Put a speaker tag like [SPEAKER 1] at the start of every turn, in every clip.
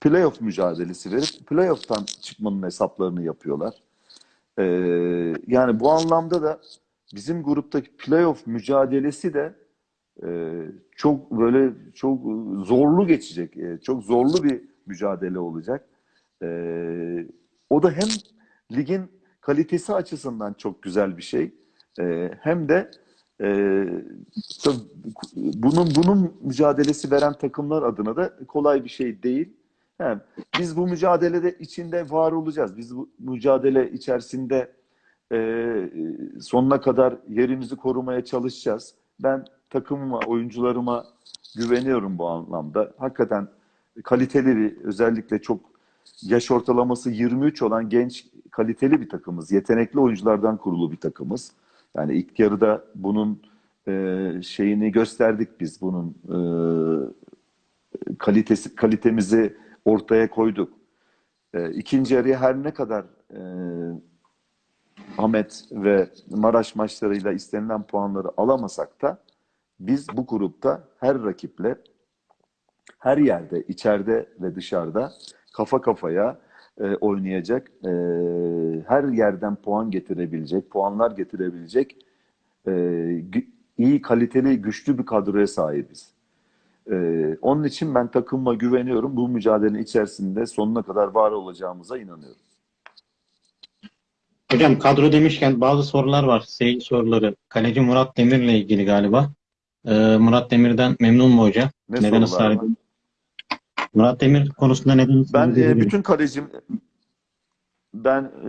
[SPEAKER 1] playoff mücadelesi verip playoff'tan çıkmanın hesaplarını yapıyorlar. Ee, yani bu anlamda da bizim gruptaki playoff mücadelesi de e, çok böyle çok zorlu geçecek. E, çok zorlu bir mücadele olacak. E, o da hem ligin kalitesi açısından çok güzel bir şey. E, hem de e, bunun bunun mücadelesi veren takımlar adına da kolay bir şey değil. Yani biz bu mücadelede içinde var olacağız. Biz bu mücadele içerisinde e, sonuna kadar yerimizi korumaya çalışacağız. Ben takımıma, oyuncularıma güveniyorum bu anlamda. Hakikaten kaliteli özellikle çok yaş ortalaması 23 olan genç, kaliteli bir takımız. Yetenekli oyunculardan kurulu bir takımız. Yani ilk yarıda bunun e, şeyini gösterdik biz. Bunun e, kalitesi kalitemizi ortaya koyduk. E, ikinci yarıya her ne kadar e, Ahmet ve Maraş maçlarıyla istenilen puanları alamasak da biz bu grupta her rakiple her yerde, içeride ve dışarıda kafa kafaya e, oynayacak, e, her yerden puan getirebilecek, puanlar getirebilecek e, iyi, kaliteli, güçlü bir kadroya sahibiz. E, onun için ben takımıma güveniyorum. Bu mücadelenin içerisinde sonuna kadar var olacağımıza inanıyorum.
[SPEAKER 2] Hocam kadro demişken bazı sorular var. Seyirci soruları. Kaleci Murat Demir'le ilgili galiba. Ee, Murat Demir'den memnun mu hoca?
[SPEAKER 1] Ne
[SPEAKER 2] Neden ısrar? Murat Demir konusunda neden ısrar
[SPEAKER 1] Ben e, bütün kalecim ben e,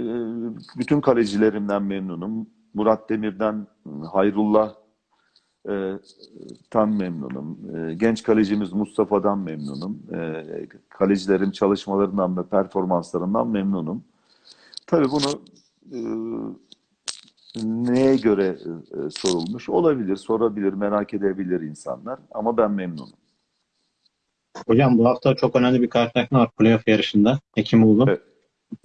[SPEAKER 1] bütün kalecilerimden memnunum. Murat Demir'den Hayrullah e, tam memnunum. E, genç kalecimiz Mustafa'dan memnunum. E, kalecilerim çalışmalarından ve performanslarından memnunum. Tabii bunu e, neye göre e, sorulmuş olabilir, sorabilir, merak edebilir insanlar ama ben memnunum.
[SPEAKER 2] Hocam bu hafta çok önemli bir karşılaşma var playoff yarışında. Hekimoğlu.
[SPEAKER 1] Evet.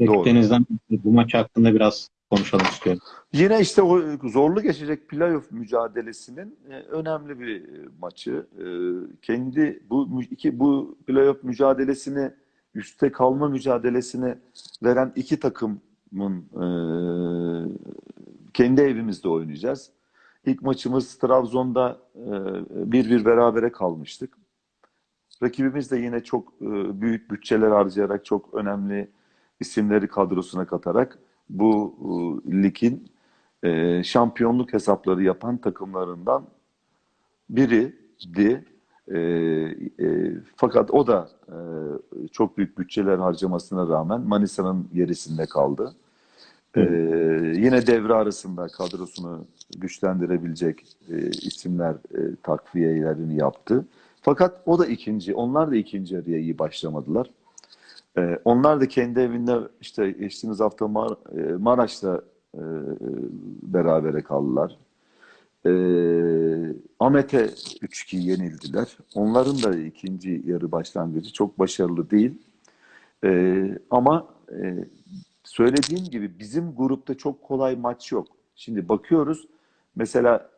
[SPEAKER 2] Dediklerinizdden bu maç hakkında biraz konuşalım istiyorum.
[SPEAKER 1] Yine işte o zorlu geçecek playoff mücadelesinin e, önemli bir maçı. E, Kendi bu iki bu playoff mücadelesini üste kalma mücadelesini veren iki takımın e, kendi evimizde oynayacağız. İlk maçımız Trabzon'da e, 1-1 berabere kalmıştık. Rakibimiz de yine çok e, büyük bütçeler harcayarak çok önemli isimleri kadrosuna katarak bu e, ligin e, şampiyonluk hesapları yapan takımlarından biriydi. E, e, fakat o da e, çok büyük bütçeler harcamasına rağmen Manisa'nın gerisinde kaldı. E, yine devre arasında kadrosunu güçlendirebilecek e, isimler e, takviyelerini yaptı. Fakat o da ikinci, onlar da ikinci yarıya iyi başlamadılar. Ee, onlar da kendi evinde işte geçtiğimiz hafta Mar- e, Maraş'ta e, berabere kaldılar. Ee, Ahmet'e 3-2 yenildiler. Onların da ikinci yarı başlangıcı çok başarılı değil. Ee, ama e, söylediğim gibi bizim grupta çok kolay maç yok. Şimdi bakıyoruz mesela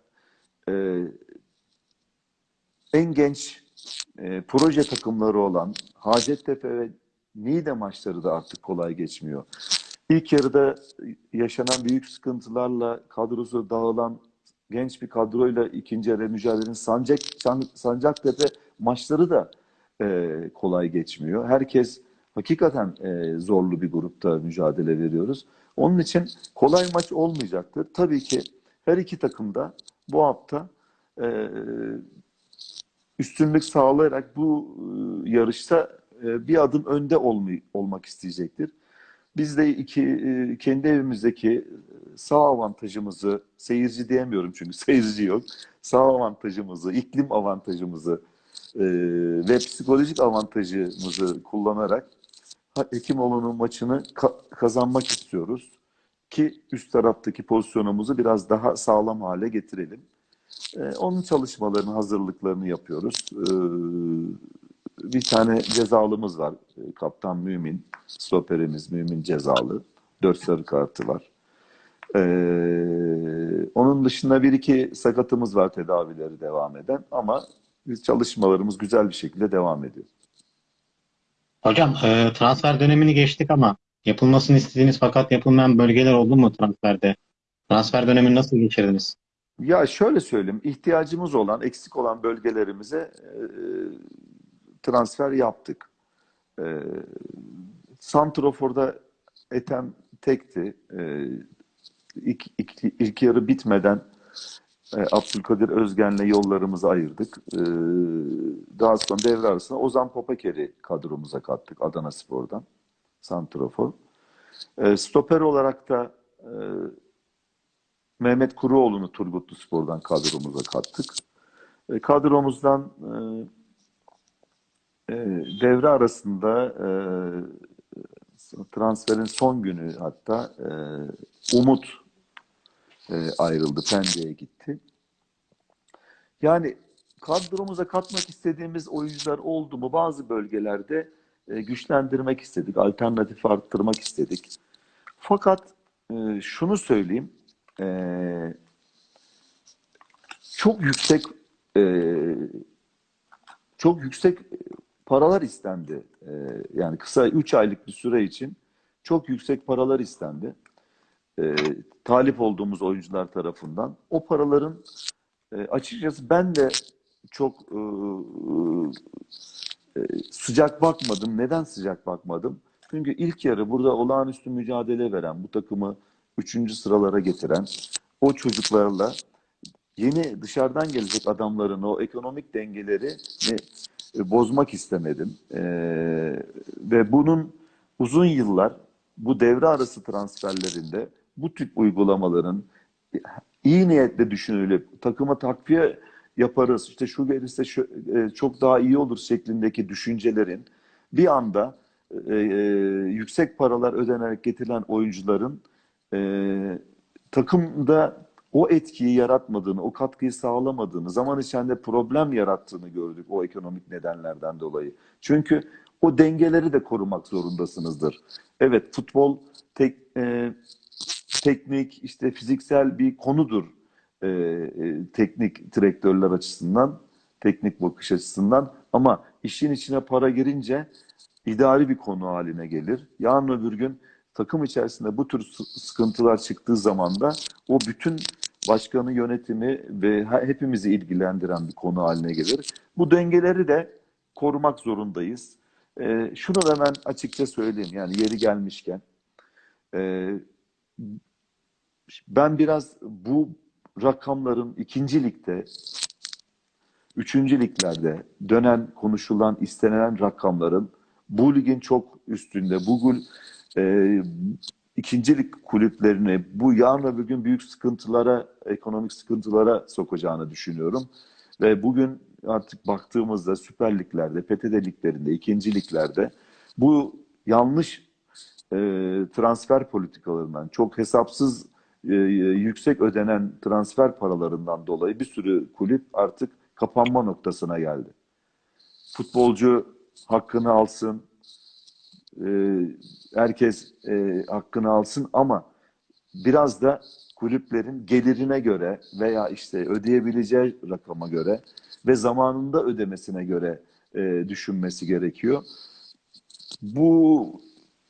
[SPEAKER 1] e, en genç e, proje takımları olan Hacettepe ve Niğde maçları da artık kolay geçmiyor. İlk yarıda yaşanan büyük sıkıntılarla kadrosu dağılan genç bir kadroyla ikinci yarı mücadelenin Sancak, San- Sancaktepe maçları da e, kolay geçmiyor. Herkes hakikaten e, zorlu bir grupta mücadele veriyoruz. Onun için kolay maç olmayacaktır. Tabii ki her iki takım da bu hafta e, üstünlük sağlayarak bu e, yarışta e, bir adım önde olmay- olmak isteyecektir. Biz de iki, e, kendi evimizdeki sağ avantajımızı, seyirci diyemiyorum çünkü seyirci yok, sağ avantajımızı, iklim avantajımızı e, ve psikolojik avantajımızı kullanarak Hekimoğlu'nun maçını ka- kazanmak istiyoruz ki üst taraftaki pozisyonumuzu biraz daha sağlam hale getirelim. Ee, onun çalışmalarını, hazırlıklarını yapıyoruz. Ee, bir tane cezalımız var. Ee, Kaptan Mümin, stoperimiz Mümin cezalı. Dört sarı kartı var. Ee, onun dışında bir iki sakatımız var tedavileri devam eden ama biz çalışmalarımız güzel bir şekilde devam ediyor.
[SPEAKER 2] Hocam e, transfer dönemini geçtik ama yapılmasını istediğiniz fakat yapılmayan bölgeler oldu mu transferde? Transfer dönemini nasıl geçirdiniz?
[SPEAKER 1] Ya şöyle söyleyeyim, ihtiyacımız olan, eksik olan bölgelerimize e, transfer yaptık. E, Santrofor'da Ethem tekti. E, ilk, ilk, ilk yarı bitmeden e, Abdülkadir Özgen'le yollarımızı ayırdık. E, daha sonra devre arasında Ozan Popaker'i kadromuza kattık Adana Spor'dan. Santrofor. E, stoper olarak da e, Mehmet Kuruoğlu'nu Turgutlu Spor'dan kadromuza kattık. E, kadromuzdan e, e, devre arasında e, transferin son günü hatta e, Umut e, ayrıldı. Pendik'e gitti. Yani kadromuza katmak istediğimiz oyuncular oldu mu? Bazı bölgelerde güçlendirmek istedik. Alternatif arttırmak istedik. Fakat şunu söyleyeyim. çok yüksek çok yüksek paralar istendi. E, yani kısa 3 aylık bir süre için çok yüksek paralar istendi. E, talip olduğumuz oyuncular tarafından. O paraların e, açıkçası ben de çok e, e, sıcak bakmadım. Neden sıcak bakmadım? Çünkü ilk yarı burada olağanüstü mücadele veren, bu takımı 3. sıralara getiren o çocuklarla yeni dışarıdan gelecek adamların o ekonomik dengeleri e, bozmak istemedim. E, ve bunun uzun yıllar bu devre arası transferlerinde bu tip uygulamaların iyi niyetle düşünülüp takıma takviye yaparız, işte şu gelirse şu, e, çok daha iyi olur şeklindeki düşüncelerin bir anda e, e, yüksek paralar ödenerek getirilen oyuncuların e, takımda o etkiyi yaratmadığını, o katkıyı sağlamadığını, zaman içinde problem yarattığını gördük o ekonomik nedenlerden dolayı. Çünkü o dengeleri de korumak zorundasınızdır. Evet futbol tek, e, teknik, işte fiziksel bir konudur e, e, teknik direktörler açısından, teknik bakış açısından. Ama işin içine para girince idari bir konu haline gelir. Yarın öbür gün takım içerisinde bu tür sı- sıkıntılar çıktığı zaman da o bütün başkanı yönetimi ve he- hepimizi ilgilendiren bir konu haline gelir. Bu dengeleri de korumak zorundayız. Ee, şunu da ben açıkça söyleyeyim yani yeri gelmişken. Ee, ben biraz bu rakamların ikinci ligde, üçüncü liglerde dönen, konuşulan, istenilen rakamların bu ligin çok üstünde, bu gül- e, ikinci lig kulüplerini bu yarın öbür gün büyük sıkıntılara, ekonomik sıkıntılara sokacağını düşünüyorum. Ve bugün artık baktığımızda Süper Liglerde, PTT liglerinde, ikinci liglerde bu yanlış e, transfer politikalarından, çok hesapsız e, yüksek ödenen transfer paralarından dolayı bir sürü kulüp artık kapanma noktasına geldi. Futbolcu hakkını alsın, e, herkes e, hakkını alsın ama biraz da kulüplerin gelirine göre veya işte ödeyebileceği rakama göre ve zamanında ödemesine göre e, düşünmesi gerekiyor. Bu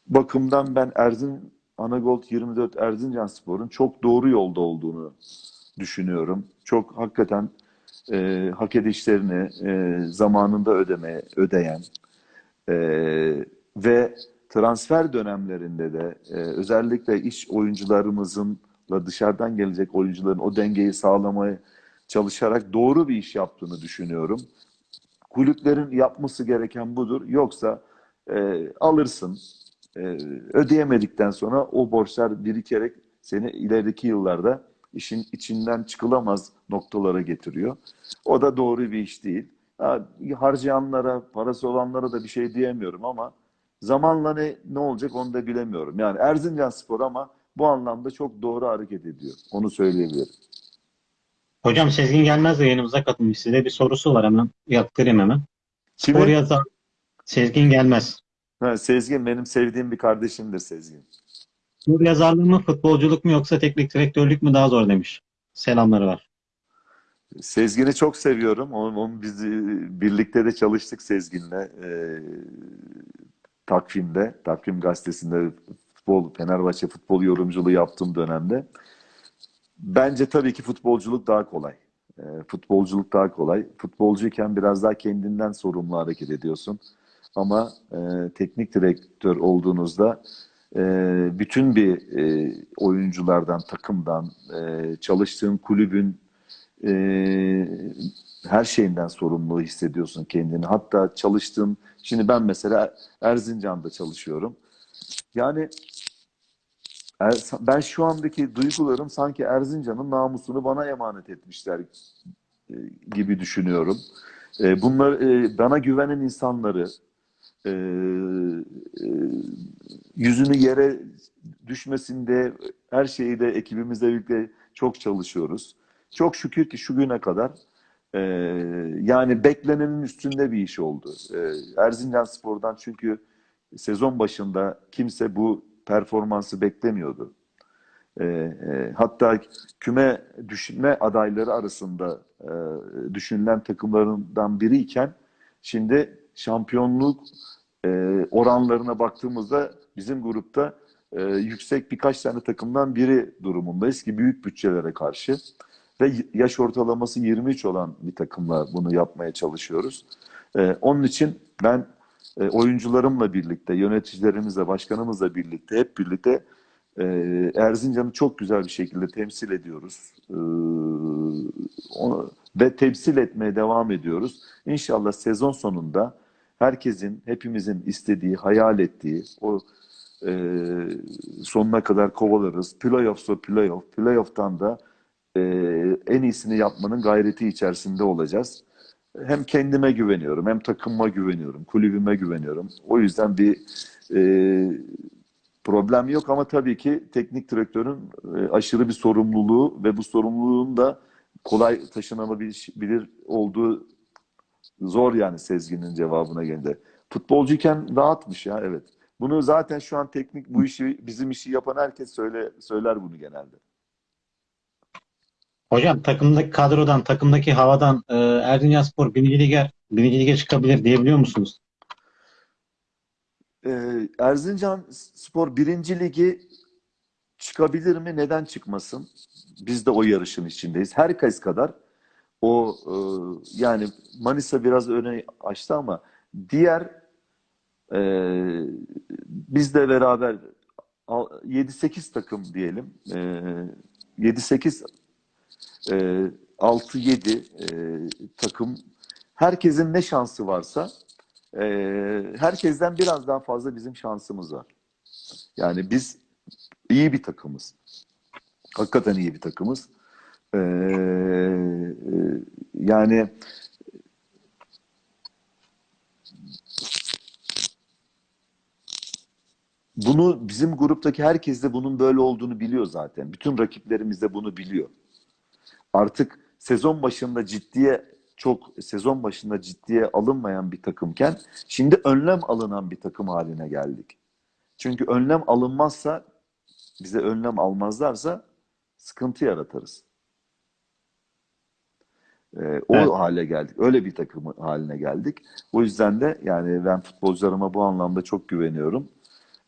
[SPEAKER 1] bakımdan ben Erzin Anagold 24 Erzincanspor'un çok doğru yolda olduğunu düşünüyorum. Çok hakikaten e, hak edişlerini e, zamanında ödemeye ödeyen e, ve transfer dönemlerinde de e, özellikle iş oyuncularımızınla dışarıdan gelecek oyuncuların o dengeyi sağlamaya çalışarak doğru bir iş yaptığını düşünüyorum. Kulüplerin yapması gereken budur. Yoksa e, alırsın, e, ödeyemedikten sonra o borçlar birikerek seni ilerideki yıllarda işin içinden çıkılamaz noktalara getiriyor. O da doğru bir iş değil. Ha, harcayanlara, parası olanlara da bir şey diyemiyorum ama zamanla ne, ne olacak onu da bilemiyorum. Yani Erzincan Spor ama bu anlamda çok doğru hareket ediyor. Onu söyleyebilirim.
[SPEAKER 2] Hocam Sezgin Gelmez de yanımıza katılmış. Size bir sorusu var hemen. Yaptırayım hemen.
[SPEAKER 1] Kimi?
[SPEAKER 2] Spor yazar Sezgin Gelmez.
[SPEAKER 1] Ha, Sezgin benim sevdiğim bir kardeşimdir Sezgin.
[SPEAKER 2] Spor yazarlığı mı, futbolculuk mu yoksa teknik direktörlük mü daha zor demiş. Selamları var.
[SPEAKER 1] Sezgin'i çok seviyorum. Onun, onun bizi birlikte de çalıştık Sezgin'le. Ee, takvimde, takvim gazetesinde futbol, Fenerbahçe futbol yorumculuğu yaptığım dönemde bence tabii ki futbolculuk daha kolay. E, futbolculuk daha kolay. Futbolcuyken biraz daha kendinden sorumlu hareket ediyorsun. Ama e, teknik direktör olduğunuzda e, bütün bir e, oyunculardan, takımdan, e, çalıştığın kulübün e, her şeyinden sorumlu hissediyorsun kendini. Hatta çalıştığın, şimdi ben mesela Erzincan'da çalışıyorum. Yani Er- ben şu andaki duygularım sanki Erzincan'ın namusunu bana emanet etmişler e, gibi düşünüyorum. E, Bunlar e, bana güvenen insanları yüzünü yere düşmesinde her şeyi de ekibimizle birlikte çok çalışıyoruz. Çok şükür ki şu güne kadar e, yani beklenenin üstünde bir iş oldu. E, Erzincan Spor'dan çünkü sezon başında kimse bu performansı beklemiyordu. E, e, hatta küme düşme adayları arasında e, düşünülen takımlarından biriyken şimdi şampiyonluk e, oranlarına baktığımızda bizim grupta e, yüksek birkaç tane takımdan biri durumundayız ki büyük bütçelere karşı ve yaş ortalaması 23 olan bir takımla bunu yapmaya çalışıyoruz. E, onun için ben e, oyuncularımla birlikte, yöneticilerimizle, başkanımızla birlikte, hep birlikte e, Erzincan'ı çok güzel bir şekilde temsil ediyoruz. E, onu, ve temsil etmeye devam ediyoruz. İnşallah sezon sonunda herkesin, hepimizin istediği, hayal ettiği o e, sonuna kadar kovalarız. Playoff'sa playoff, playoff'tan da e, en iyisini yapmanın gayreti içerisinde olacağız. Hem kendime güveniyorum, hem takımıma güveniyorum, kulübüme güveniyorum. O yüzden bir e, problem yok ama tabii ki teknik direktörün e, aşırı bir sorumluluğu ve bu sorumluluğun da kolay taşınabilir olduğu zor yani Sezgin'in cevabına gelince. Futbolcuyken rahatmış ya evet. Bunu zaten şu an teknik bu işi bizim işi yapan herkes söyle söyler bunu genelde.
[SPEAKER 2] Hocam takımdaki kadrodan, takımdaki havadan e, Erzincanspor birinci lige, birinci lige çıkabilir diyebiliyor musunuz?
[SPEAKER 1] Ee, Erzincan Spor birinci ligi çıkabilir mi? Neden çıkmasın? Biz de o yarışın içindeyiz. Herkes kadar o e, yani Manisa biraz öne açtı ama diğer e, bizle beraber al- 7-8 takım diyelim. E, 7-8 e, 6-7 e, takım herkesin ne şansı varsa e, herkesten biraz daha fazla bizim şansımız var. Yani biz iyi bir takımız. Hakikaten iyi bir takımız. Ee, e, yani bunu bizim gruptaki herkes de bunun böyle olduğunu biliyor zaten. Bütün rakiplerimiz de bunu biliyor. Artık sezon başında ciddiye çok sezon başında ciddiye alınmayan bir takımken şimdi önlem alınan bir takım haline geldik. Çünkü önlem alınmazsa bize önlem almazlarsa sıkıntı yaratırız. Ee, o
[SPEAKER 2] Evet.
[SPEAKER 1] hale geldik. Öyle bir takım haline geldik. O yüzden de yani ben futbolcularıma bu anlamda çok güveniyorum.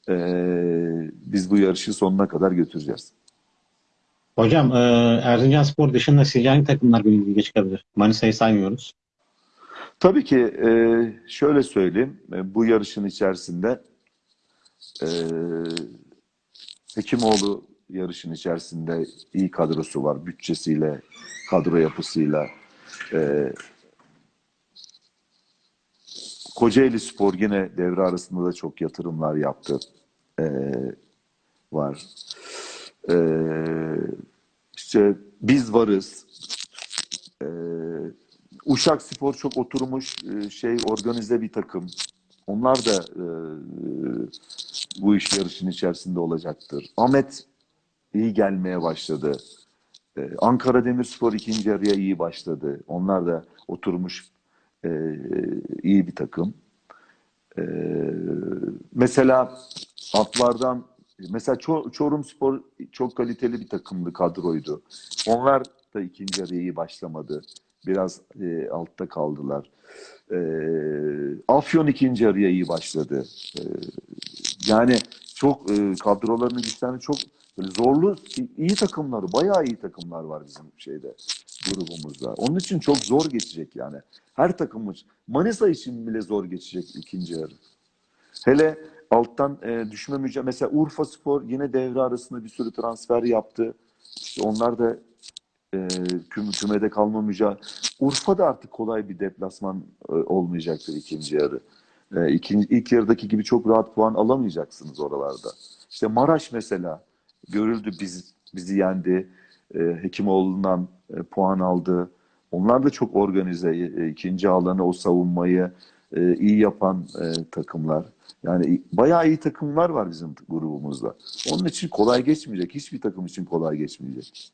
[SPEAKER 1] Ee, biz bu yarışı sonuna kadar götüreceğiz.
[SPEAKER 2] Hocam e, Erzincanspor dışında sizce hangi takımlar lige çıkabilir? Manisa'yı saymıyoruz.
[SPEAKER 1] Tabii ki e, şöyle söyleyeyim. E, bu yarışın içerisinde Hekimoğlu yarışın içerisinde iyi kadrosu var. Bütçesiyle, kadro yapısıyla. Kocaeli Spor yine devre arasında da çok yatırımlar yaptı. Var. E, işte biz varız. E, Uşak Spor çok oturmuş e, şey organize bir takım. Onlar da e, bu iş yarışın içerisinde olacaktır. Ahmet iyi gelmeye başladı. E, Ankara Demirspor ikinci yarıya iyi başladı. Onlar da oturmuş e, iyi bir takım. E, mesela atlardan mesela Ço- Çorum Spor çok kaliteli bir takımdı, kadroydu. Onlar da ikinci yarı iyi başlamadı. Biraz e, altta kaldılar. E, Afyon ikinci yarıya iyi başladı. E, yani çok e, kadrolarının güçlerini çok zorlu, iyi takımlar, bayağı iyi takımlar var bizim şeyde grubumuzda. Onun için çok zor geçecek yani. Her takımımız. Manisa için bile zor geçecek ikinci yarı. Hele alttan e, düşme mücadelesi. Mesela Urfa Spor yine devre arasında bir sürü transfer yaptı. İşte onlar da e, küm, kümede kalma mücadelesi. Urfa da artık kolay bir deplasman e, olmayacaktır ikinci yarı. E, ikinci, ilk yarıdaki gibi çok rahat puan alamayacaksınız oralarda. İşte Maraş mesela görüldü biz bizi yendi. E, Hekimoğlu'ndan e, puan aldı. Onlar da çok organize. E, ikinci alanı o savunmayı e, iyi yapan e, takımlar. Yani bayağı iyi takımlar var bizim grubumuzda. Onun için kolay geçmeyecek. Hiçbir takım için kolay geçmeyecek.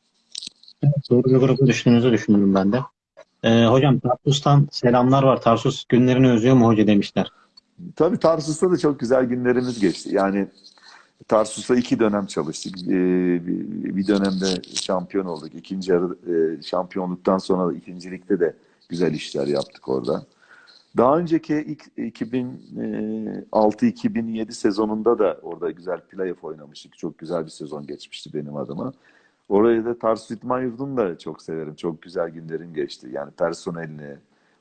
[SPEAKER 2] Doğru bir grubu düşündüğünüzü düşündüm ben de. Ee, hocam Tarsus'tan selamlar var. Tarsus günlerini özlüyor mu hoca demişler.
[SPEAKER 1] Tabii Tarsus'ta da çok güzel günlerimiz geçti. Yani Tarsus'ta iki dönem çalıştık. Ee, bir dönemde şampiyon olduk. İkinci yarı e, şampiyonluktan sonra da ikincilikte de güzel işler yaptık orada. Daha önceki ilk 2006-2007 sezonunda da orada güzel playoff oynamıştık. Çok güzel bir sezon geçmişti benim adıma. Orayı da Tarsus İdman Yurdu'nu da çok severim. Çok güzel günlerim geçti. Yani personelini,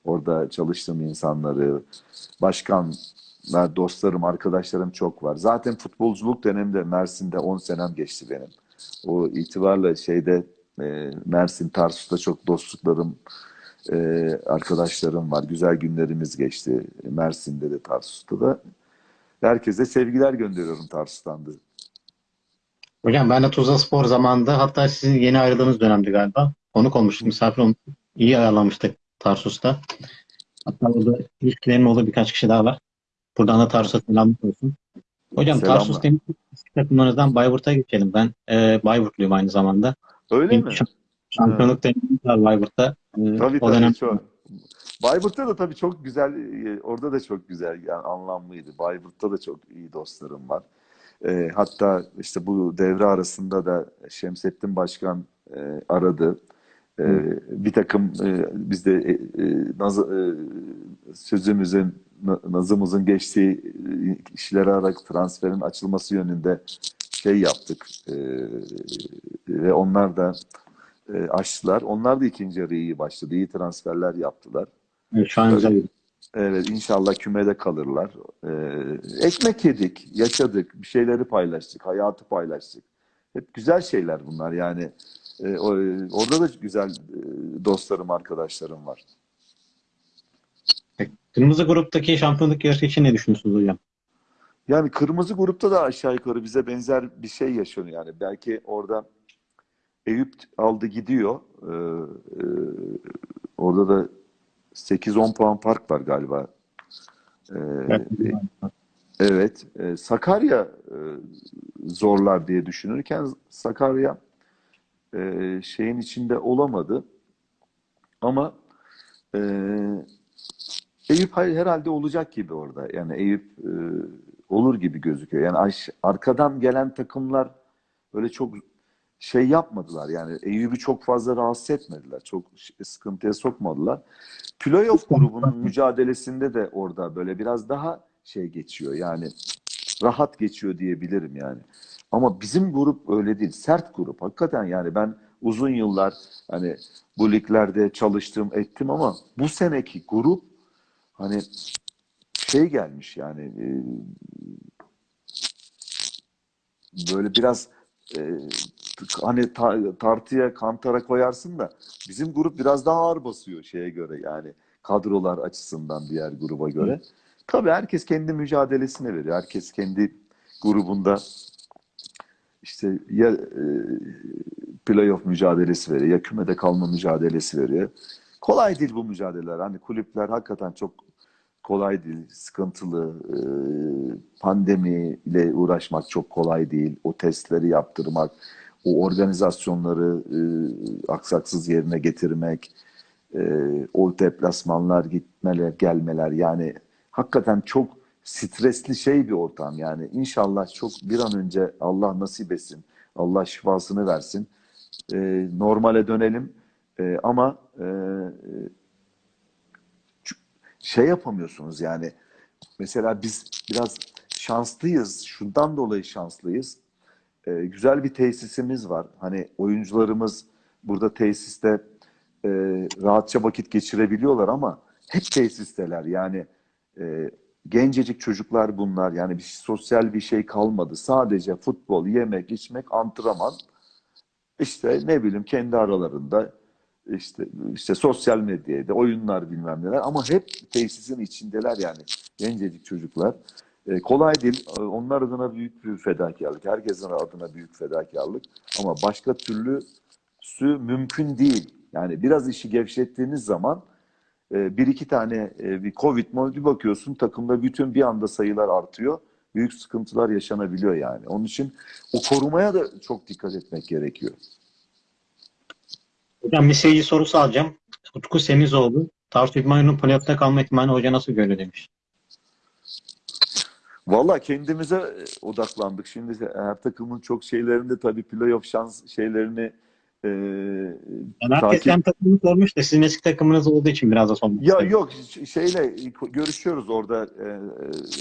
[SPEAKER 1] orada çalıştığım insanları, başkanlar, dostlarım, arkadaşlarım çok var. Zaten futbolculuk döneminde Mersin'de 10 senem geçti benim. O itibarla şeyde e, Mersin, Tarsus'ta çok dostluklarım, e, arkadaşlarım var. Güzel günlerimiz geçti. Mersin'de de Tarsus'ta da. Herkese sevgiler gönderiyorum Tarsus'tan da.
[SPEAKER 2] Hocam ben de Tuzla Spor zamanında hatta sizin yeni ayrıldığınız dönemdi galiba. Konuk olmuştuk, misafir olmuştuk. İyi ayarlamıştık Tarsus'ta. Hatta burada ilişkilerin olduğu birkaç kişi daha var. Buradan da Tarsus'a selam olsun. Hocam
[SPEAKER 1] Selamlar.
[SPEAKER 2] Tarsus demiş takımlarınızdan Bayburt'a geçelim. Ben e, Bayburtluyum aynı zamanda.
[SPEAKER 1] Öyle mi?
[SPEAKER 2] Şamp- Şampiyonluk deneyimim var Bayburt'ta. E,
[SPEAKER 1] Tabii
[SPEAKER 2] o
[SPEAKER 1] tabii
[SPEAKER 2] dönem
[SPEAKER 1] çok. Bayburt'ta da tabii çok güzel, e, orada da çok güzel, yani anlamlıydı. Bayburt'ta da çok iyi dostlarım var. E, hatta işte bu devre arasında da Şemsettin Başkan e, aradı. E, bir takım e, biz de e, e, naz, e, sözümüzün, na- nazımızın geçtiği e, kişileri ararak transferin açılması yönünde şey yaptık. E, ve onlar da e, açtılar. Onlar da ikinci yarı iyi başladı. İyi transferler yaptılar.
[SPEAKER 2] e, şu an.
[SPEAKER 1] Evet inşallah kümede kalırlar. Ee, ekmek yedik, yaşadık, bir şeyleri paylaştık, hayatı paylaştık. Hep güzel şeyler bunlar yani. Ee, o- orada da güzel e, dostlarım, arkadaşlarım var.
[SPEAKER 2] Kırmızı gruptaki şampiyonluk yarışı için ne düşünüyorsunuz hocam?
[SPEAKER 1] Yani kırmızı grupta da aşağı yukarı bize benzer bir şey yaşanıyor yani. Belki orada Eyüp aldı gidiyor. Ee, e, orada da 8-10 puan fark var galiba. Ee, Evet, e, Sakarya e, zorlar diye düşünürken Sakarya e, şeyin içinde olamadı. Ama e, Eyüp herhalde olacak gibi orada. Yani Eyüp e, olur gibi gözüküyor. Yani arkadan gelen takımlar öyle çok şey yapmadılar. Yani Eyüp'ü çok fazla rahatsız etmediler. Çok sıkıntıya sokmadılar. Playoff grubunun mücadelesinde de orada böyle biraz daha şey geçiyor. Yani rahat geçiyor diyebilirim yani. Ama bizim grup öyle değil. Sert grup. Hakikaten yani ben uzun yıllar hani bu liglerde çalıştım ettim ama bu seneki grup hani şey gelmiş yani e, böyle biraz e, hani ta- tartıya kantara koyarsın da bizim grup biraz daha ağır basıyor şeye göre yani kadrolar açısından diğer gruba göre. Tabii herkes kendi mücadelesine veriyor. Herkes kendi grubunda işte ya e, playoff mücadelesi veriyor ya kümede kalma mücadelesi veriyor. Kolay değil bu mücadeleler. Hani kulüpler hakikaten çok kolay değil, sıkıntılı. E, pandemi ile uğraşmak çok kolay değil. O testleri yaptırmak, o organizasyonları e, aksaksız yerine getirmek, e, o deplasmanlar, gitmeler, gelmeler yani hakikaten çok stresli şey bir ortam yani. İnşallah çok bir an önce Allah nasip etsin. Allah şifasını versin. E, normale dönelim. E, ama e, ç- şey yapamıyorsunuz yani. Mesela biz biraz şanslıyız. Şundan dolayı şanslıyız. E, güzel bir tesisimiz var. Hani oyuncularımız burada tesiste e, rahatça vakit geçirebiliyorlar ama hep tesisteler. Yani e, gencecik çocuklar bunlar. Yani bir sosyal bir şey kalmadı. Sadece futbol, yemek, içmek, antrenman. İşte ne bileyim kendi aralarında işte işte sosyal medyada oyunlar bilmem neler ama hep tesisin içindeler yani gencecik çocuklar. E, kolay değil. E, Onlar adına büyük bir fedakarlık. Herkesin adına büyük fedakarlık. Ama başka türlüsü mümkün değil. Yani biraz işi gevşettiğiniz zaman e, bir iki tane bir Covid bir bakıyorsun takımda bütün bir anda sayılar artıyor. Büyük sıkıntılar yaşanabiliyor yani. Onun için o korumaya da çok dikkat etmek gerekiyor.
[SPEAKER 2] Hocam bir seyirci sorusu alacağım. Utku Semizoğlu. Tarsus İdmanı'nın playoff'ta kalma ihtimali hoca nasıl görüyor demiş.
[SPEAKER 1] Valla kendimize e, odaklandık. Şimdi her takımın çok şeylerinde tabii playoff şans şeylerini e,
[SPEAKER 2] Yani herkes
[SPEAKER 1] takip
[SPEAKER 2] takımını sormuş da sizin eski takımınız olduğu için biraz da sormak
[SPEAKER 1] Ya yok şeyle görüşüyoruz orada e, e,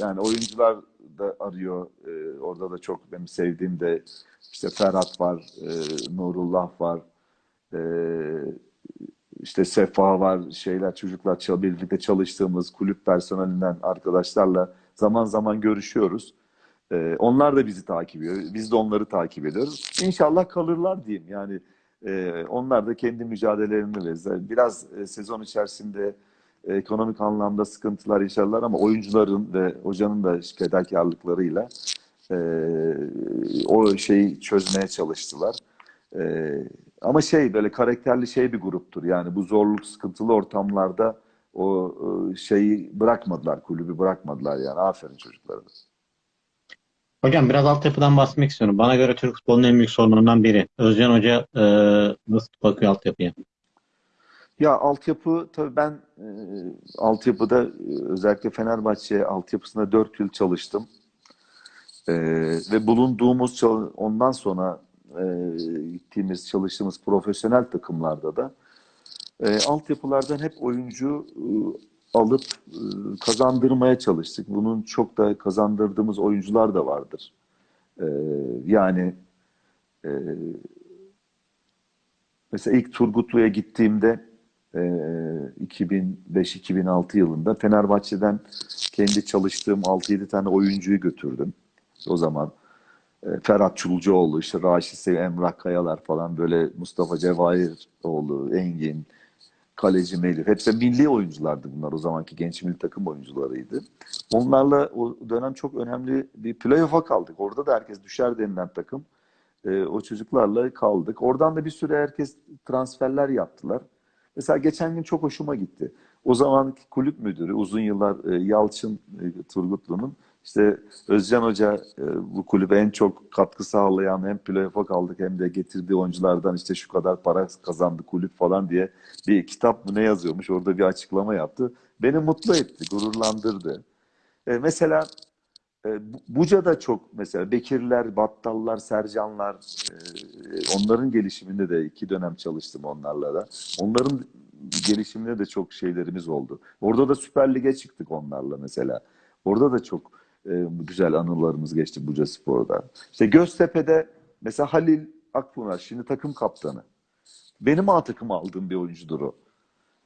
[SPEAKER 1] yani oyuncular da arıyor. E, orada da çok benim sevdiğim de işte Ferhat var, e, Nurullah var, e, işte Sefa var, şeyler çocuklar birlikte çalıştığımız kulüp personelinden arkadaşlarla zaman zaman görüşüyoruz. E, onlar da bizi takip ediyor. Biz de onları takip ediyoruz. İnşallah kalırlar diyeyim. Yani e, onlar da kendi mücadelelerini verirler. Biraz e, sezon içerisinde ekonomik anlamda sıkıntılar yaşarlar ama oyuncuların ve hocanın da fedakarlıklarıyla e, o şeyi çözmeye çalıştılar. E, ama şey böyle karakterli şey bir gruptur. Yani bu zorluk, sıkıntılı ortamlarda o e, şeyi bırakmadılar, kulübü bırakmadılar yani. Aferin çocuklara. da.
[SPEAKER 2] Hocam biraz altyapıdan bahsetmek istiyorum. Bana göre Türk futbolunun en büyük sorunlarından biri. Özcan Hoca e, nasıl bakıyor altyapıya?
[SPEAKER 1] Ya altyapı tabii ben e, altyapıda özellikle Fenerbahçe altyapısında 4 yıl çalıştım. E, ve bulunduğumuz ondan sonra e, gittiğimiz çalıştığımız profesyonel takımlarda da e, altyapılardan hep oyuncu e, alıp e, kazandırmaya çalıştık. Bunun çok da kazandırdığımız oyuncular da vardır. E, yani e, Mesela ilk Turgutlu'ya gittiğimde e, 2005-2006 yılında Fenerbahçe'den kendi çalıştığım 6-7 tane oyuncuyu götürdüm. O zaman e, Ferhat Çulcuoğlu, işte Raşit Sev, Emrah Kayalar falan böyle Mustafa Cevahiroğlu, Engin, Kaleci Melih. Hepsi milli oyunculardı bunlar. O zamanki genç milli takım oyuncularıydı. Onlarla o dönem çok önemli bir playoff'a kaldık. Orada da herkes düşer denilen takım. E, o çocuklarla kaldık. Oradan da bir süre herkes transferler yaptılar. Mesela geçen gün çok hoşuma gitti. O zamanki kulüp müdürü uzun yıllar e, Yalçın e, Turgutlu'nun işte Özcan Hoca e, bu kulübe en çok katkı sağlayan hem playoff'a kaldık hem de getirdiği oyunculardan işte şu kadar para kazandı kulüp falan diye bir kitap mı ne yazıyormuş orada bir açıklama yaptı. Beni mutlu etti, gururlandırdı. E, mesela e, Bu- Buca'da çok mesela Bekirler, Battallar, Sercanlar e, onların gelişiminde de iki dönem çalıştım onlarla da. Onların gelişiminde de çok şeylerimiz oldu. Orada da Süper Lig'e çıktık onlarla mesela. Orada da çok güzel anılarımız geçti Buca Spor'da. İşte Göztepe'de mesela Halil Akpınar şimdi takım kaptanı. Benim A takımı aldığım bir oyuncudur o.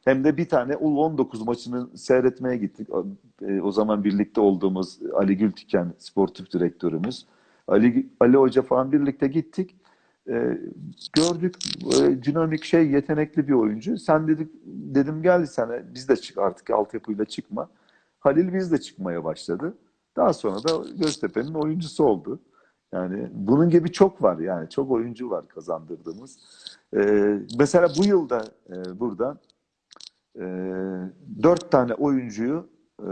[SPEAKER 1] Hem de bir tane U19 maçını seyretmeye gittik. E, o zaman birlikte olduğumuz Ali Gültiken sportif direktörümüz. Ali, Ali Hoca falan birlikte gittik. E, gördük e, dinamik şey yetenekli bir oyuncu. Sen dedik dedim gel sen biz de çık artık altyapıyla çıkma. Halil biz de çıkmaya başladı. Daha sonra da Göztepe'nin oyuncusu oldu. Yani bunun gibi çok var yani çok oyuncu var kazandırdığımız. E, mesela bu yılda e, burada e, dört tane oyuncuyu e,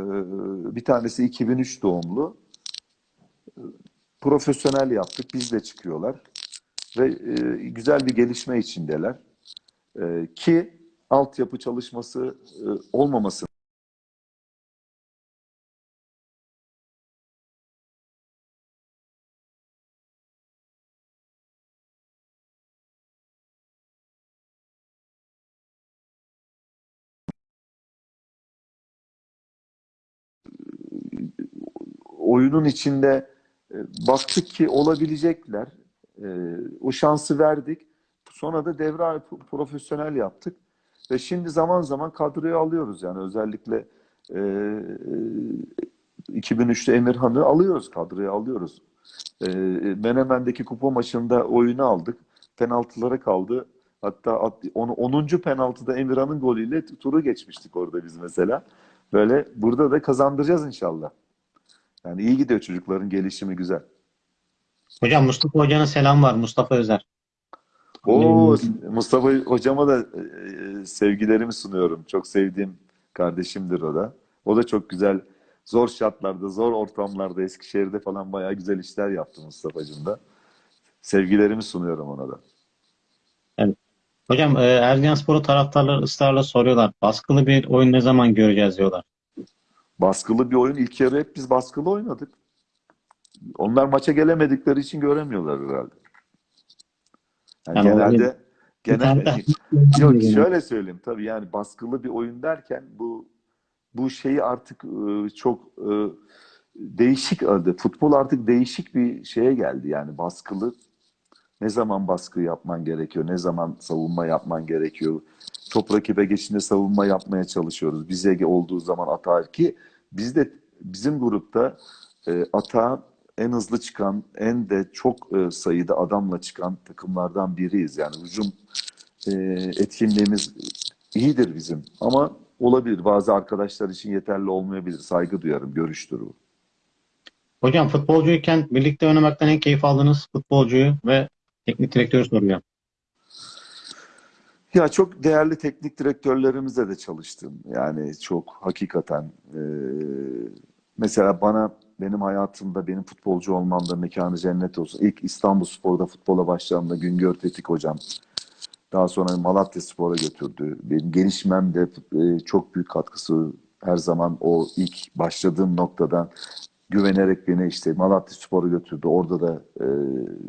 [SPEAKER 1] bir tanesi 2003 doğumlu profesyonel yaptık. Biz de çıkıyorlar. Ve e, güzel bir gelişme içindeler. E, ki altyapı çalışması e, olmaması oyunun içinde e, baktık ki olabilecekler. E, o şansı verdik. Sonra da devre profesyonel yaptık. Ve şimdi zaman zaman kadroya alıyoruz yani özellikle e, 2003'te Emirhan'ı alıyoruz kadroya alıyoruz. E, Menemen'deki kupa maçında oyunu aldık. Penaltılara kaldı. Hatta at- onu 10. penaltıda Emirhan'ın golüyle turu geçmiştik orada biz mesela. Böyle burada da kazandıracağız inşallah. Yani iyi gidiyor çocukların gelişimi güzel.
[SPEAKER 2] Hocam Mustafa Hoca'nın selam var. Mustafa Özer.
[SPEAKER 1] Oo, Mustafa hocama da e, sevgilerimi sunuyorum. Çok sevdiğim kardeşimdir o da. O da çok güzel zor şartlarda, zor ortamlarda Eskişehir'de falan bayağı güzel işler yaptı Mustafa'cığım da. Sevgilerimi sunuyorum ona da.
[SPEAKER 2] Hocam e, Erzincanspor'u taraftarlar ısrarla soruyorlar. Baskılı bir oyun ne zaman göreceğiz diyorlar.
[SPEAKER 1] Baskılı bir oyun. İlk yarı hep biz baskılı oynadık. Onlar maça gelemedikleri için göremiyorlar herhalde. Yani
[SPEAKER 2] Yani
[SPEAKER 1] genelde
[SPEAKER 2] Bir tane
[SPEAKER 1] genel
[SPEAKER 2] de-
[SPEAKER 1] Yok şöyle söyleyeyim tabii yani baskılı bir oyun derken bu bu şeyi artık e, çok e, değişik adı. Futbol artık değişik bir şeye geldi yani baskılı. Ne zaman baskı yapman gerekiyor, ne zaman savunma yapman gerekiyor. Top rakibe geçince savunma yapmaya çalışıyoruz. Bize olduğu zaman atar ki biz de bizim grupta e, atağa en hızlı çıkan, en de çok e, sayıda adamla çıkan takımlardan biriyiz. Yani hücum e, etkinliğimiz iyidir bizim. Ama olabilir. Bazı arkadaşlar için yeterli olmayabilir. Saygı duyarım. Görüştür bu.
[SPEAKER 2] Hocam futbolcuyken birlikte oynamaktan en keyif aldığınız futbolcuyu ve teknik direktörü soruyor.
[SPEAKER 1] Ya çok değerli teknik direktörlerimizle de çalıştım. Yani çok hakikaten e, mesela bana benim hayatımda benim futbolcu olmamda mekanı cennet olsun. İlk İstanbulspor'da futbola başladığımda Güngör Tetik hocam. Daha sonra Malatya Spor'a götürdü. Benim gelişmemde e, çok büyük katkısı her zaman o ilk başladığım noktadan güvenerek beni işte Malatya Spor'a götürdü. Orada da e,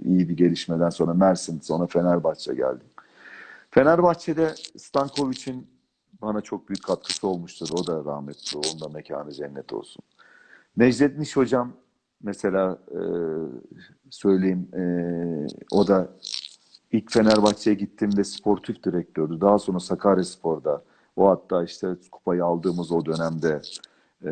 [SPEAKER 1] iyi bir gelişmeden sonra Mersin, sonra Fenerbahçe geldi. Fenerbahçe'de Stankovic'in bana çok büyük katkısı olmuştur. O da rahmetli. Onun da mekanı cennet olsun. Necdet Niş hocam mesela e, söyleyeyim e, o da ilk Fenerbahçe'ye gittiğimde sportif direktördü. Daha sonra Sakaryaspor'da o hatta işte kupayı aldığımız o dönemde e,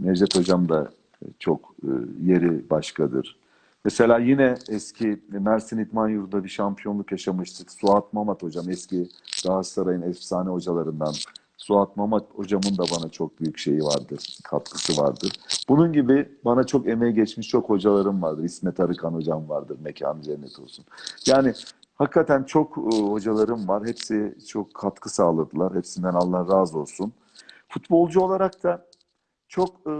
[SPEAKER 1] Necdet hocam da çok e, yeri başkadır. Mesela yine eski Mersin İdman Yurdu'da bir şampiyonluk yaşamıştık. Suat Mamat hocam eski Galatasaray'ın efsane hocalarından. Suat Mamat hocamın da bana çok büyük şeyi vardır, katkısı vardır. Bunun gibi bana çok emeği geçmiş çok hocalarım vardır. İsmet Arıkan hocam vardır, mekanı cennet olsun. Yani hakikaten çok e, hocalarım var. Hepsi çok katkı sağladılar. Hepsinden Allah razı olsun. Futbolcu olarak da çok e,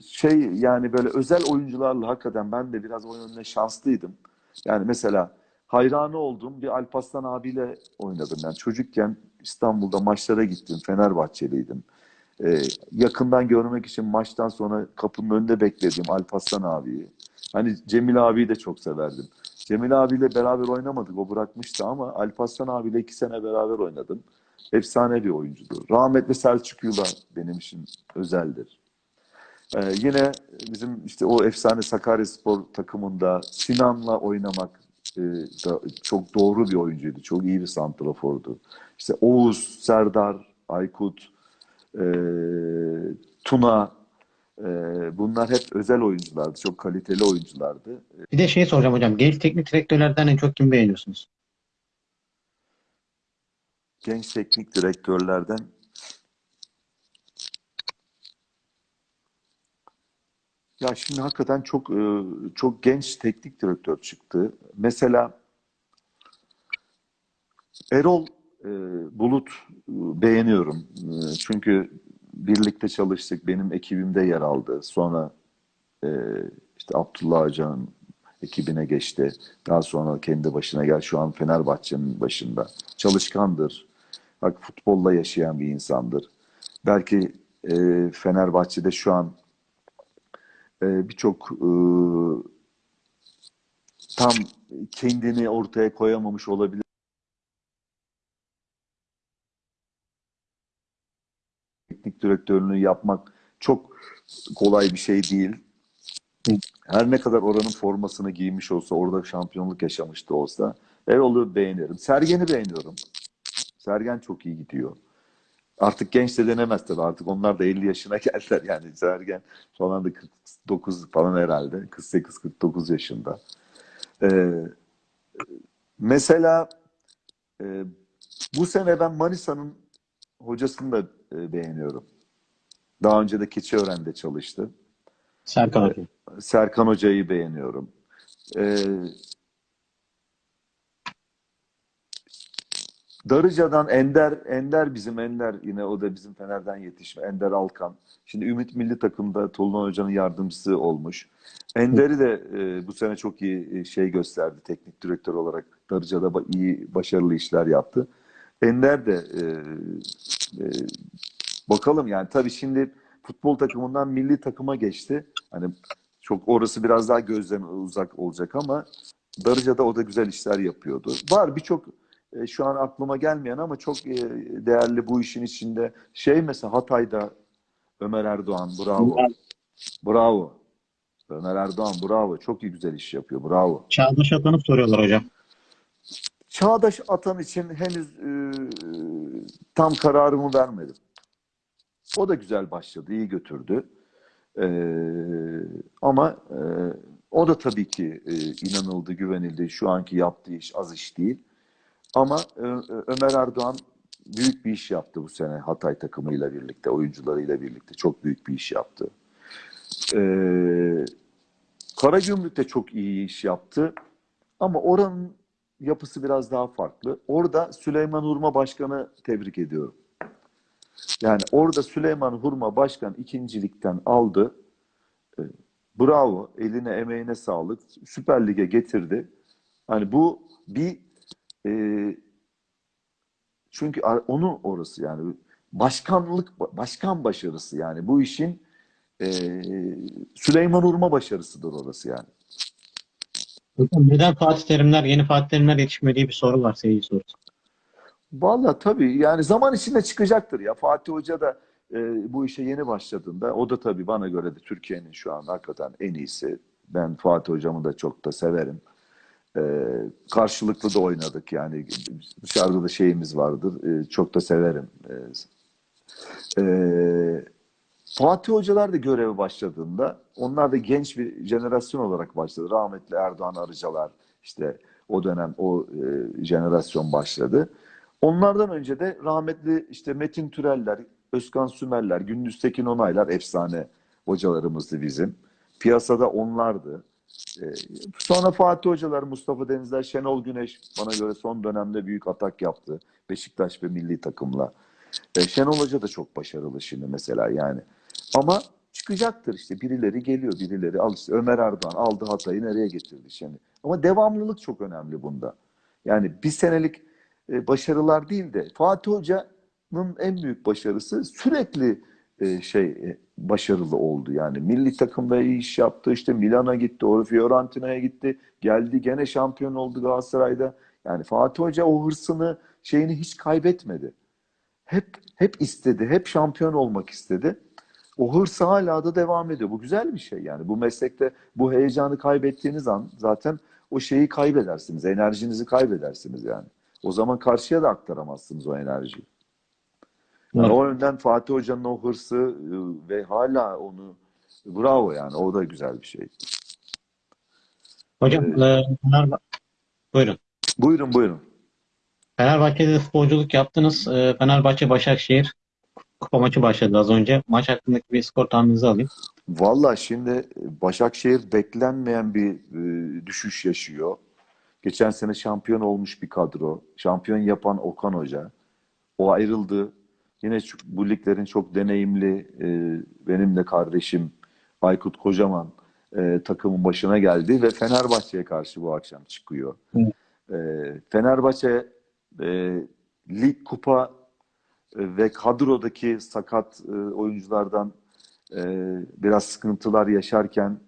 [SPEAKER 1] şey yani böyle özel oyuncularla hakikaten ben de biraz o yönde şanslıydım. Yani mesela hayranı olduğum bir Alparslan abiyle oynadım. Yani çocukken İstanbul'da maçlara gittim. Fenerbahçeliydim. Ee, yakından görmek için maçtan sonra kapının önünde beklediğim Alparslan abiyi. Hani Cemil abiyi de çok severdim. Cemil abiyle beraber oynamadık. O bırakmıştı ama Alparslan abiyle iki sene beraber oynadım. Efsane bir oyuncudur. Rahmetli Selçuk Yula benim için özeldir. Ee, yine bizim işte o efsane Sakaryaspor takımında Sinan'la oynamak e, da çok doğru bir oyuncuydu. Çok iyi bir santrafordu. İşte Oğuz, Serdar, Aykut, e, Tuna e, bunlar hep özel oyunculardı. Çok kaliteli oyunculardı.
[SPEAKER 2] Bir de şey soracağım hocam. Genç teknik direktörlerden en çok kim beğeniyorsunuz?
[SPEAKER 1] Genç teknik direktörlerden Ya şimdi hakikaten çok e, çok genç teknik direktör çıktı. Mesela Erol e, Bulut e, beğeniyorum. Çünkü birlikte çalıştık. Benim ekibimde yer aldı. Sonra işte Abdullah Hoca'nın ekibine geçti. Daha sonra kendi başına gel. Şu an Fenerbahçe'nin başında. Çalışkandır. Bak futbolla yaşayan bir insandır. Belki Fenerbahçe'de şu an e, birçok tam kendini ortaya koyamamış olabilir. Teknik direktörlüğünü yapmak çok kolay bir şey değil. Her ne kadar oranın formasını giymiş olsa, orada şampiyonluk yaşamış da olsa Erol'u beğenirim. Sergen'i beğeniyorum. Sergen çok iyi gidiyor. Artık genç de denemez tabii. Artık onlar da 50 yaşına geldiler. Yani Sergen falan da 49 falan herhalde. 48-49 yaşında. Ee, mesela e, bu sene ben Manisa'nın hocasını da e, beğeniyorum. Daha önce de Keçiören'de çalıştı.
[SPEAKER 2] Serkan Hoca.
[SPEAKER 1] Serkan Hoca'yı beğeniyorum. Ee, Darıca'dan Ender, Ender bizim Ender yine o da bizim Fener'den yetişme. Ender Alkan. Şimdi Ümit Milli Takım'da Tolunay Hoca'nın yardımcısı olmuş. Ender'i de e, bu sene çok iyi e, şey gösterdi teknik direktör olarak. Darıca'da ba- iyi, başarılı işler yaptı. Ender de e, e, bakalım yani tabii şimdi futbol takımından milli takıma geçti. Hani çok orası biraz daha gözden uzak olacak ama Darıca'da o da güzel işler yapıyordu. Var birçok e, şu an aklıma gelmeyen ama çok e, değerli bu işin içinde. Şey mesela Hatay'da Ömer Erdoğan bravo. Bravo. Ömer Erdoğan bravo. Çok iyi güzel iş yapıyor. Bravo.
[SPEAKER 2] Çağdaş Atan'ı soruyorlar hocam.
[SPEAKER 1] Çağdaş Atan için henüz e, tam kararımı vermedim. O da güzel başladı, iyi götürdü. E, ama e, o da tabii ki e, inanıldı, güvenildi. Şu anki yaptığı iş az iş değil. Ama e, Ömer Erdoğan büyük bir iş yaptı bu sene Hatay takımıyla birlikte, oyuncularıyla birlikte. Çok büyük bir iş yaptı. E, Karagümrük de çok iyi iş yaptı. Ama oranın yapısı biraz daha farklı. Orada Süleyman Hurma Başkan'ı tebrik ediyorum. Yani orada Süleyman Hurma Başkan ikincilikten aldı. E, Bravo. Eline emeğine sağlık. Süper Lig'e getirdi. Hani bu bir e, çünkü onun orası yani başkanlık başkan başarısı yani bu işin e, Süleyman Hurma başarısıdır orası yani.
[SPEAKER 2] Hocam neden Fatih Terimler, yeni Fatih Terimler yetişmediği bir soru var seyirci sorusu.
[SPEAKER 1] Vallahi tabii yani zaman içinde çıkacaktır ya. Fatih Hoca da e, bu işe yeni başladığında o da tabii bana göre de Türkiye'nin şu an hakikaten en iyisi. Ben Fatih Hocamı da çok da severim. E, karşılıklı da oynadık yani dışarıda da şeyimiz vardır. E, çok da severim. E, e, Fatih Hocalar da göreve başladığında onlar da genç bir jenerasyon olarak başladı. Rahmetli Erdoğan Arıcalar işte o dönem o e, jenerasyon başladı. Onlardan önce de rahmetli işte Metin Türeller, Özkan Sümerler, Gündüz Tekin Onaylar efsane hocalarımızdı bizim. Piyasada onlardı. Ee, sonra Fatih Hocalar, Mustafa Denizler, Şenol Güneş bana göre son dönemde büyük atak yaptı. Beşiktaş ve milli takımla. Ee, Şenol Hoca da çok başarılı şimdi mesela yani. Ama çıkacaktır işte birileri geliyor birileri al işte Ömer Erdoğan aldı Hatay'ı nereye getirdi şimdi. Ama devamlılık çok önemli bunda. Yani bir senelik e, başarılar değil de Fatih Hoca'nın en büyük başarısı sürekli e, şey e, başarılı oldu. Yani milli takımda iyi iş yaptı. İşte Milan'a gitti, o Fiorentina'ya gitti. Geldi gene şampiyon oldu Galatasaray'da. Yani Fatih Hoca o hırsını şeyini hiç kaybetmedi. Hep hep istedi, hep şampiyon olmak istedi. O hırs hala da devam ediyor. Bu güzel bir şey yani. Bu meslekte bu heyecanı kaybettiğiniz an zaten o şeyi kaybedersiniz. Enerjinizi kaybedersiniz yani. O zaman karşıya da aktaramazsınız o enerjiyi. Yani
[SPEAKER 2] Evet.
[SPEAKER 1] o yönden Fatih Hoca'nın o hırsı e, ve hala onu bravo yani. O da güzel bir şey.
[SPEAKER 2] Hocam e, Fenerbahçe, buyurun.
[SPEAKER 1] Buyurun buyurun.
[SPEAKER 2] Fenerbahçe'de futbolculuk yaptınız. E, Fenerbahçe Başakşehir kupa maçı başladı az önce. Maç hakkındaki bir skor tahmininizi alayım.
[SPEAKER 1] Valla şimdi Başakşehir beklenmeyen bir e, düşüş yaşıyor. Geçen sene şampiyon olmuş bir kadro. Şampiyon yapan Okan Hoca. O ayrıldı. Yine bu liglerin çok deneyimli e, benim de kardeşim Aykut Kocaman e, takımın başına geldi ve Fenerbahçe'ye karşı bu akşam çıkıyor. E, Fenerbahçe e, lig kupa e, ve kadrodaki sakat e, oyunculardan e, biraz sıkıntılar yaşarken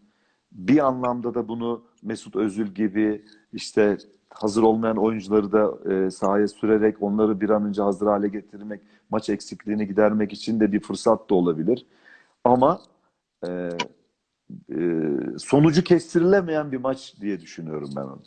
[SPEAKER 1] bir anlamda da bunu Mesut Özil gibi işte hazır olmayan oyuncuları da e, sahaya sürerek onları bir an önce hazır hale getirmek, maç eksikliğini gidermek için de bir fırsat da olabilir. Ama e, e, sonucu kestirilemeyen bir maç diye düşünüyorum ben onu.